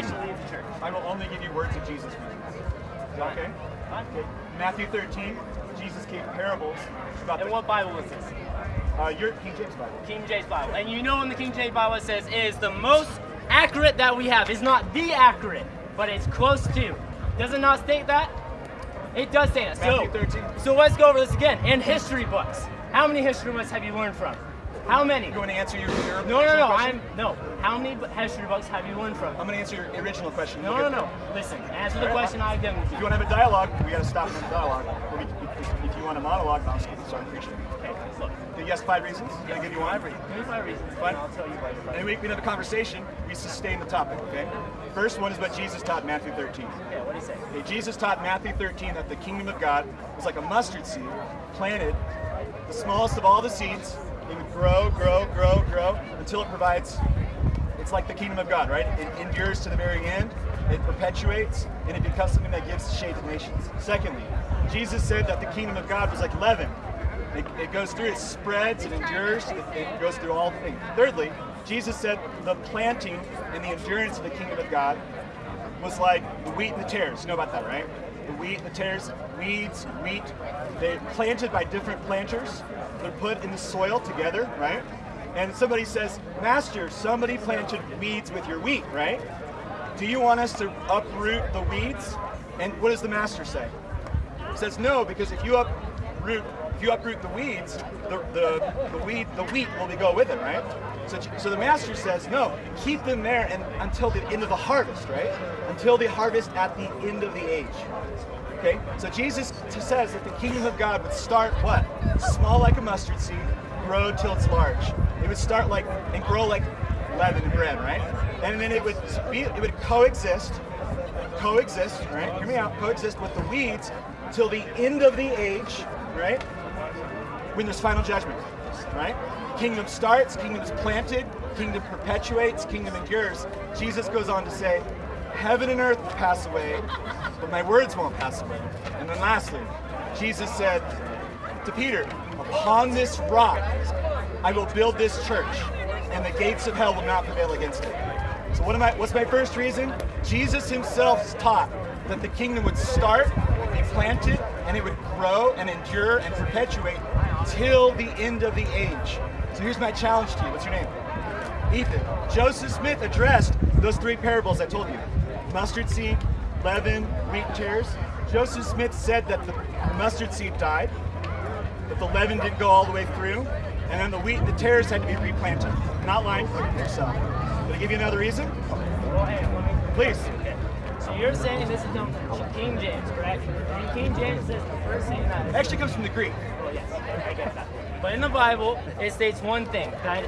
I should leave the church. I will only give you words of Jesus. Okay? Okay. Matthew 13, Jesus gave parables about And what Bible is this? uh, your King James Bible. King James Bible. And you know in the King James Bible it says is the most accurate that we have. It's not the accurate, but it's close to. Does it not state that? It does say that. So, 13. so let's go over this again. In history books, how many history books have you learned from? How many? You want to answer your, your No, no, no. question? I'm no. How many bu- history books have you learned from? I'm going to answer your original question. No, Look no, no. Listen. Answer the right, question I've given If you want to have a dialogue, we got to stop the dialogue. If, you want a monologue, I'll start preaching. Okay, look. Yes, five reasons. Can I give you one? Five reasons. Give me five reasons. Fine. I'll tell you why. And we, we have a conversation. We sustain the topic, okay? First one is what Jesus taught Matthew 13. Okay, what do you say? Okay, Jesus taught Matthew 13 that the kingdom of God was like a mustard seed planted, the smallest of all the seeds. It would grow, grow, grow, grow until it provides. It's like the kingdom of God, right? It endures to the very end. It perpetuates, and it becomes something that gives shade to nations. Secondly, Jesus said that the kingdom of God was like leaven. It, it goes through, it spreads, it endures, it, it goes through all things. Thirdly, Jesus said the planting and the endurance of the kingdom of God was like the wheat and the tares. You know about that, right? The wheat and the tares, weeds, wheat, they're planted by different planters. They're put in the soil together, right? And somebody says, Master, somebody planted weeds with your wheat, right? Do you want us to uproot the weeds? And what does the master say? He says no, because if you uproot if you uproot the weeds, the, the, the weed the wheat will go with it, right? So, so the master says no, keep them there and until the end of the harvest, right? Until the harvest at the end of the age. Okay, so Jesus says that the kingdom of God would start what? Small like a mustard seed, grow till it's large. It would start like and grow like leaven bread, right? And then it would be it would coexist coexist, right? Hear me out. Coexist with the weeds till the end of the age, right? When there's final judgment, right? Kingdom starts, kingdom is planted, kingdom perpetuates, kingdom endures. Jesus goes on to say, Heaven and earth will pass away, but my words won't pass away. And then lastly, Jesus said to Peter, Upon this rock I will build this church, and the gates of hell will not prevail against it. So what am I what's my first reason? Jesus himself taught that the kingdom would start, be planted, and it would grow and endure and perpetuate till the end of the age. So here's my challenge to you. What's your name? Ethan. Joseph Smith addressed those three parables I told you. Mustard seed, leaven, wheat tares. Joseph Smith said that the mustard seed died, that the leaven didn't go all the way through, and then the wheat and the tares had to be replanted. Not lying for yourself. Did I give you another reason? Well, hey, let me- Please. Okay. So you're saying this is from King James, correct? And King James says the first thing that actually comes from the Greek. Well, yes, I get that. But in the Bible, it states one thing that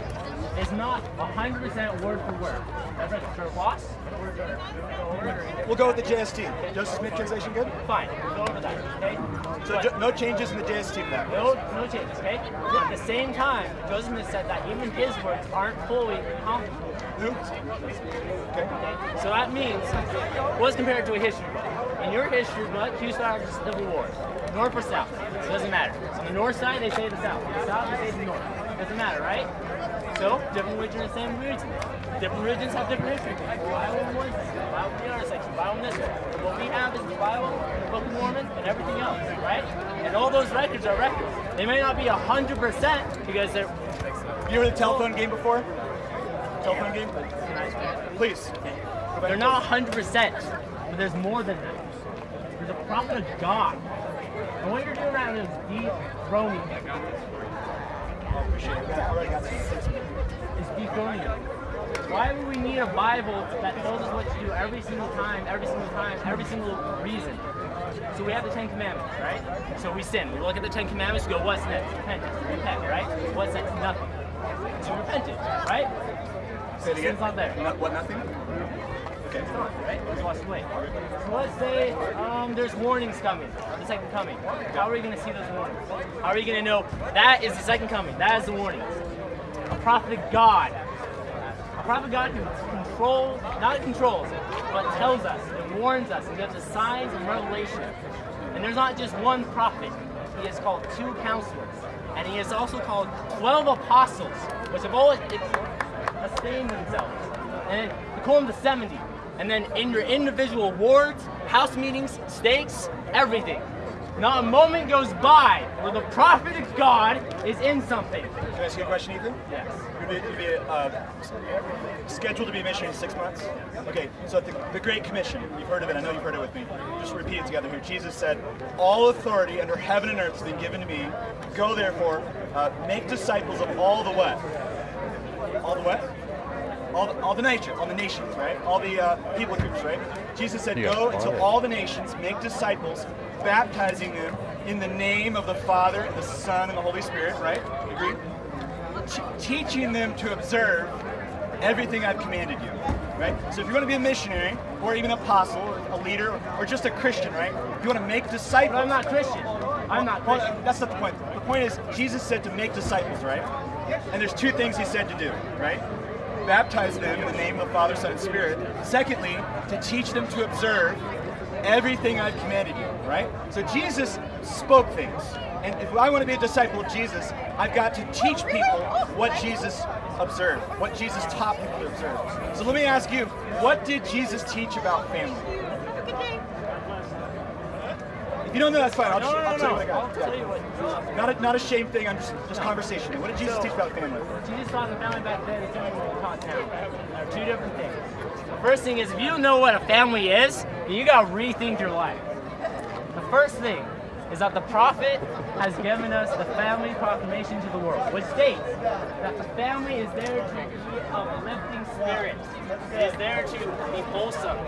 is not 100% word for word. That's like a loss. Word for. We'll go with the JST. Joseph Smith translation good? Fine, we'll go over that. Okay. So no changes in the JST to that. no, no changes. Okay. At the same time, Joseph Smith said that even his words aren't fully comparable. Who? Okay. Okay? So that means what's compared to a history book. In your history book, you started the Civil War, north or south. It doesn't matter. On the north side, they say the south. On the south, they say the north. Doesn't matter, right? So different religions, are the same religion. Different religions have different history. The Bible in one section, the Bible in the other section, the Bible in this one. What we have is the Bible, the Book of Mormon, and everything else, right? And all those records are records. They may not be hundred percent because they're You heard the telephone game before? Telephone game? Please. They're not 100%, but there's more than that. There's a prophet of God. And what you're doing right now is dethroning him. Appreciate it. I already got six minutes. Dethroning. Why would we need a Bible that tells us what to do every single time, every single time, every single reason? So we have the Ten Commandments, right? So we sin. We look at the Ten Commandments, we go, what's next? Repentance. Repent, right? What's next? Nothing. So repentance, right? It again. Sin's not there. No- what, nothing? Okay. It's not, right? It's washed away. So let's say um, there's warnings coming, the second coming. How are we going to see those warnings? How are we going to know that is the second coming? That is the warning. Prophet God. A prophet God controls, not controls, but tells us and warns us and gives us signs and revelation. And there's not just one prophet. He is called two counselors. And he is also called 12 apostles, which have always esteemed themselves. And they call them the 70. And and then in your individual wards, house meetings, stakes, everything. Not a moment goes by where the prophet of God is in something. Can I ask you a question, Ethan? Yes. You'd be, you'd be uh, scheduled to be a missionary in six months. Okay, so the, the Great Commission, you've heard of it. I know you've heard it with me. Just repeat it together here. Jesus said, "All authority under heaven and earth has been given to me. Go therefore, uh, make disciples of all the what? All the what? All the, all the nations, all the nations, right? All the uh, people groups, right? Jesus said, Yeah, "Go into all right. all the nations, make disciples, baptizing them in the name of the Father and the Son and the Holy Spirit." Right? Agree? Te- teaching them to observe everything I've commanded you. Right? So if you're going to be a missionary, or even an apostle, or a leader, or just a Christian, right? You want to make disciples. But I'm not Christian. I'm not Well, that's not the point. The point is, Jesus said to make disciples, right? And there's two things he said to do, right? Baptize them in the name of the Father, Son, and Spirit. Secondly, to teach them to observe everything I've commanded you, right? So Jesus spoke things. And if I want to be a disciple of Jesus, I've got to teach people what Jesus observed, what Jesus taught people to observe. So let me ask you, what did Jesus teach about family? If you don't know, that's fine. I'll, No, just, no, I'll no, tell you what I got. I'll tell you what. Not a, not a shame thing. I'm just just conversation. What did Jesus So- teach about family? Jesus taught the family back then is something we taught now. Two different things. The first thing is if you don't know what a family is, then you gotta rethink your life. The first thing is that the prophet has given us the family proclamation to the world, which states that the family is there to be of lifting spirit. It is there to be wholesome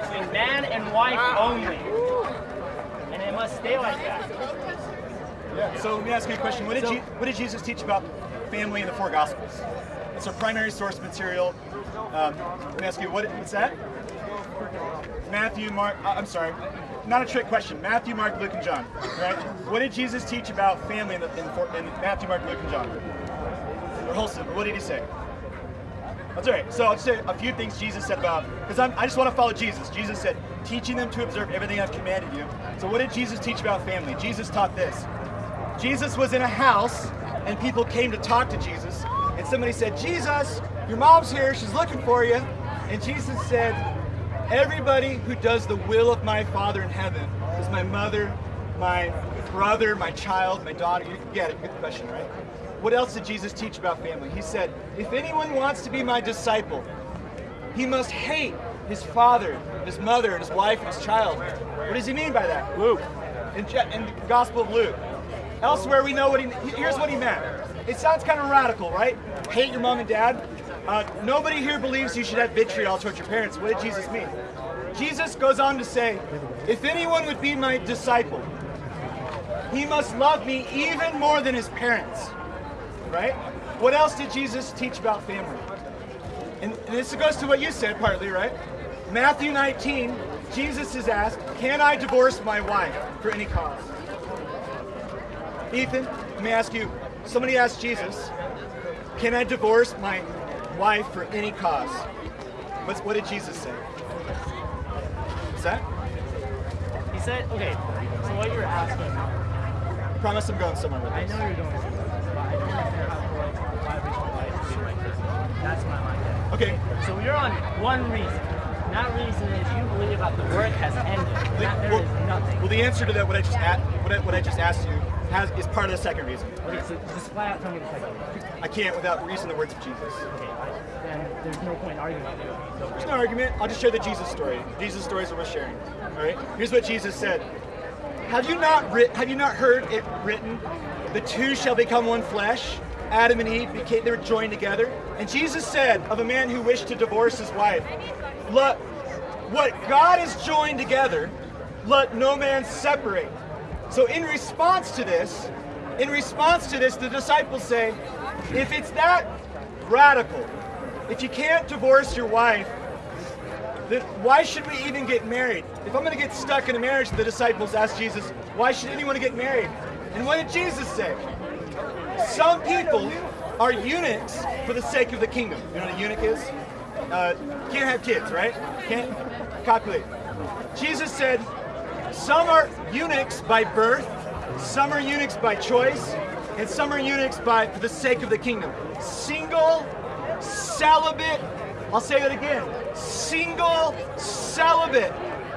between man and wife only. Must stay like that. Yeah. So let me ask you a question. What did So- Je- what did Jesus teach about family in the four Gospels? It's our primary source material. Um, let me ask you, what, what's that? Matthew, Mark. uh, I'm sorry, not a trick question. Matthew, Mark, Luke, and John. Right? What did Jesus teach about family in, the, in, four, in Matthew, Mark, Luke, and John? Or wholesome. What did he say? That's all right. So I'll say a few things Jesus said about, because I just want to follow Jesus. Jesus said, teaching them to observe everything I've commanded you. So what did Jesus teach about family? Jesus taught this. Jesus was in a house, and people came to talk to Jesus, and somebody said, Jesus, your mom's here, she's looking for you. And Jesus said, Everybody who does the will of my Father in heaven is my mother, my brother, my child, my daughter. You get it, the question, right? What else did Jesus teach about family? He said, If anyone wants to be my disciple, he must hate his father, his mother, and his wife, and his child. What does he mean by that? Luke. In, in the Gospel of Luke. Elsewhere, we know what he. Here's what he meant. It sounds kind of radical, right? Hate your mom and dad. Uh, nobody here believes you should have vitriol towards your parents. What did Jesus mean? Jesus goes on to say, if anyone would be my disciple, he must love me even more than his parents. Right? What else did Jesus teach about family? And, and this goes to what you said partly, right? Matthew 19, Jesus is asked, Can I divorce my wife for any cause? Ethan, let me ask you. Somebody asked Jesus, Can I divorce my wife for any cause? What's, what did Jesus say? What's that? He said, okay, so what you're asking, I promise I'm going somewhere with I this. know you're going to Okay, So you're on one reason. And that reason is you believe that the work has ended. That there well, is nothing. well, the answer to that, what I just a- what I, what I just asked you, has is part of the second reason. Okay, so just flat out tell me the second reason. I can't without reason the words of Jesus. Okay, then there's no point in arguing. There's no argument. I'll just share the Jesus story. Jesus stories are worth sharing. All right. Here's what Jesus said. Have you not writ- Have you not heard it written? The two shall become one flesh. Adam and Eve became they were joined together. And Jesus said of a man who wished to divorce his wife, "Look, what God has joined together, let no man separate." So in response to this, in response to this, the disciples say, if it's that radical, if you can't divorce your wife, then why should we even get married? If I'm going to get stuck in a marriage, the disciples asked Jesus, why should anyone get married? And what did Jesus say? Some people are eunuchs for the sake of the kingdom. You know what a eunuch is? Uh, can't have kids, right? Can't copulate. Jesus said, some are eunuchs by birth, some are eunuchs by choice, and some are eunuchs by for the sake of the kingdom. Single, celibate, I'll say that again. single celibate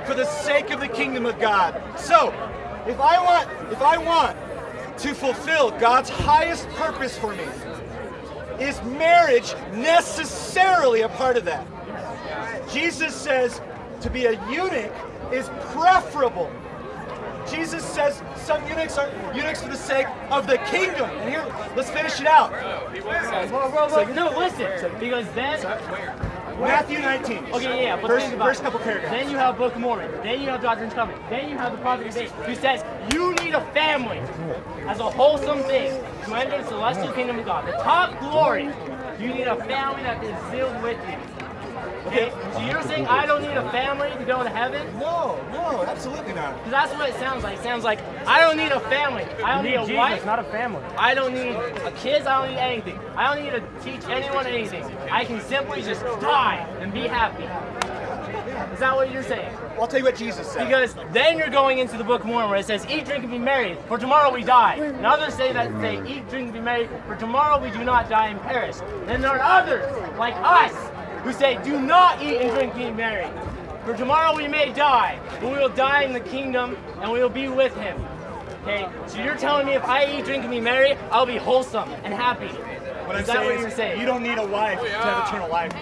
for the sake of the kingdom of God. So, if I want, if I want to fulfill God's highest purpose for me, is marriage necessarily a part of that? Jesus says to be a eunuch is preferable. Jesus says some eunuchs are eunuchs for the sake of the kingdom. And here, let's finish it out. Whoa, whoa, whoa. No, listen. Because then, Matthew 19. okay, yeah, but First, think about first couple paragraphs. Then you have Book of Mormon. Then you have Doctrine and Covenants. Then you have the Prophet of Faith, who says you need a family as a wholesome thing to enter the celestial kingdom of God. The top glory. You need a family that is sealed with you. Okay? So you're saying I don't need a family to go to heaven? No, no, absolutely not. Because that's what it sounds like. It sounds like I don't need a family. I don't need a wife. not a family. I don't need a kids. I don't need anything. I don't need to teach anyone anything. I can simply just die and be happy. Is that what you're saying? I'll tell you what Jesus said. Because then you're going into the Book of Mormon where it says, "Eat, drink, and be merry, for tomorrow we die." And others say that say, "Eat, drink, and be merry, for tomorrow we do not die and perish." Then there are others like us who say, "Do not eat and drink, and be merry, for tomorrow we may die, but we will die in the kingdom and we will be with Him." Okay, so you're telling me if I eat, drink, and be merry, I'll be wholesome and happy. What I'm Is that saying what is you're saying? you don't need a wife to have eternal life.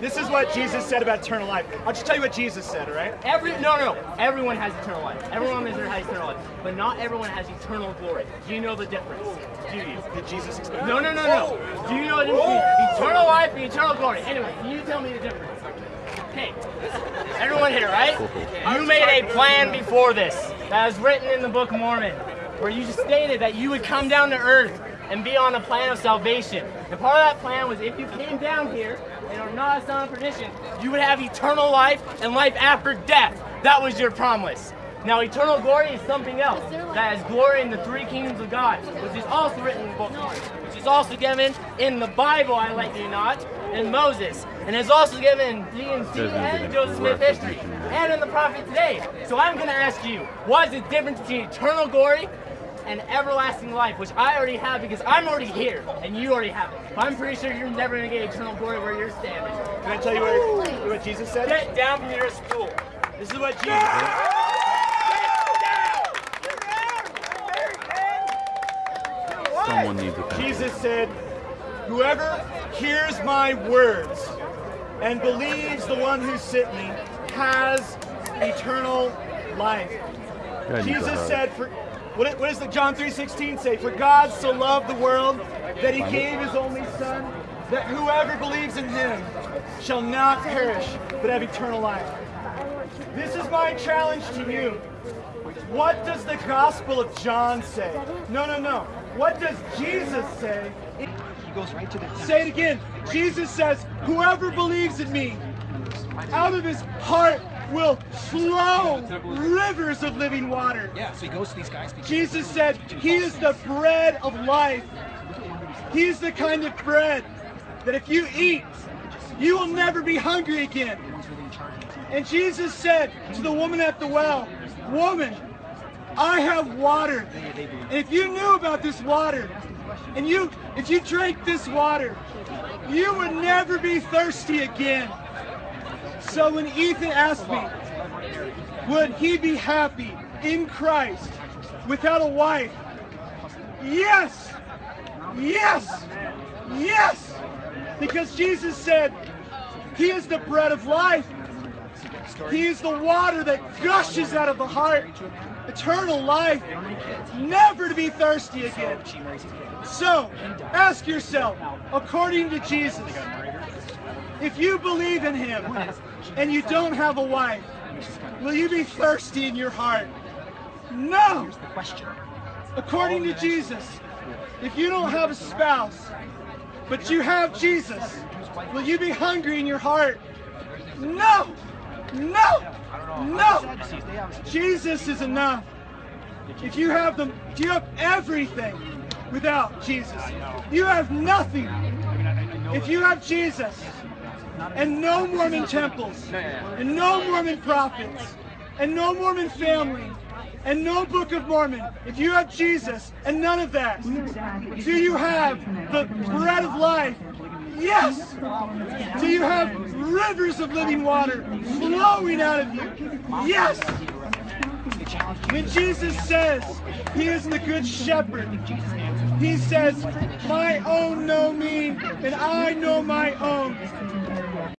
This is what Jesus said about eternal life. I'll just tell you what Jesus said, all right? Every no, no, no. Everyone has eternal life. Everyone has eternal life, but not everyone has eternal glory. Do you know the difference? Do you? Did Jesus explain? No, no, no, no. Do you know the difference eternal life and eternal glory? Anyway, can you tell me the difference? Okay, everyone here, right? You made a plan before this that was written in the Book of Mormon, where you just stated that you would come down to earth and be on a plan of salvation. And part of that plan was if you came down here and are not a son of perdition, you would have eternal life and life after death. That was your promise. Now, eternal glory is something else. That is glory in the three kingdoms of God, which is also written in the book, of Mormon, which is also given in the Bible, I like you not, in Moses, and is also given in D&C and Joseph Smith history, and in the prophet today. So I'm going to ask you, what is the difference between eternal glory and everlasting life, which I already have because I'm already here and you already have it. But I'm pretty sure you're never going to get eternal glory where you're standing. Can I tell you what, what Jesus said? Get down from your stool. This is what Jesus said. Someone needs a Jesus said, Whoever hears my words and believes the one who sent me has eternal life. Yeah, I need Jesus said, for, what, what does the John 3.16 say? For God so loved the world that he gave his only son, that whoever believes in him shall not perish, but have eternal life. This is my challenge to you. What does the Gospel of John say? No, no, no. What does Jesus say? He goes right to the Say it again. Jesus says, Whoever believes in me, out of his heart will flow rivers of living water. Yeah, so he goes to these guys. Jesus said, He is the bread of life. He is the kind of bread that if you eat, you will never be hungry again. And Jesus said to the woman at the well, Woman, I have water. And if you knew about this water, and you if you drank this water, you would never be thirsty again. So when Ethan asked me, would he be happy in Christ without a wife? Yes! Yes! Yes! Because Jesus said, He is the bread of life. He is the water that gushes out of the heart. Eternal life. Never to be thirsty again. So, ask yourself, according to Jesus, if you believe in Him and you don't have a wife, will you be thirsty in your heart? No! question. According to Jesus, if you don't have a spouse, but you have Jesus, will you be hungry in your heart? No! No! No! Jesus is enough. If you have them, you have everything without Jesus. You have nothing. If you have Jesus and no Mormon temples and no Mormon prophets and no Mormon family and no Book of Mormon, if you have Jesus and none of that, do you have the bread of life? Yes. Do you have rivers of living water flowing out of you. Yes! When Jesus says he is the good shepherd, he says, My own know me, and I know my own,